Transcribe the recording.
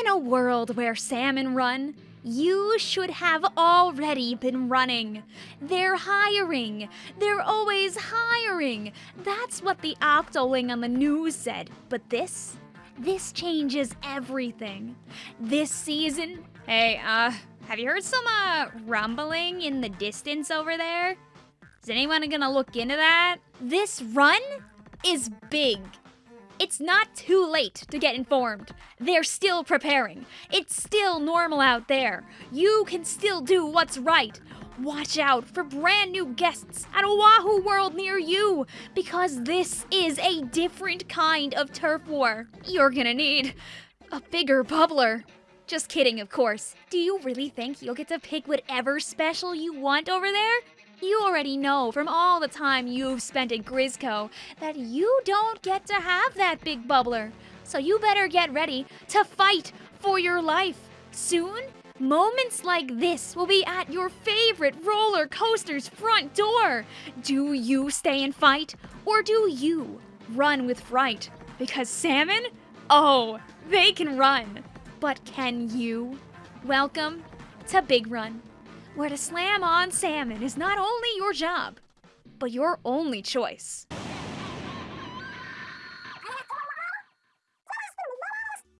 In a world where salmon run, you should have already been running. They're hiring. They're always hiring. That's what the Octoling on the news said. But this, this changes everything. This season, hey, uh, have you heard some, uh, rumbling in the distance over there? Is anyone gonna look into that? This run is big. It's not too late to get informed. They're still preparing. It's still normal out there. You can still do what's right. Watch out for brand new guests at Wahoo World near you because this is a different kind of turf war. You're gonna need a bigger bubbler. Just kidding, of course. Do you really think you'll get to pick whatever special you want over there? You already know from all the time you've spent at Grizzco that you don't get to have that big bubbler. So you better get ready to fight for your life. Soon, moments like this will be at your favorite roller coaster's front door. Do you stay and fight, or do you run with fright? Because salmon? Oh, they can run. But can you? Welcome to Big Run where to slam on salmon is not only your job, but your only choice.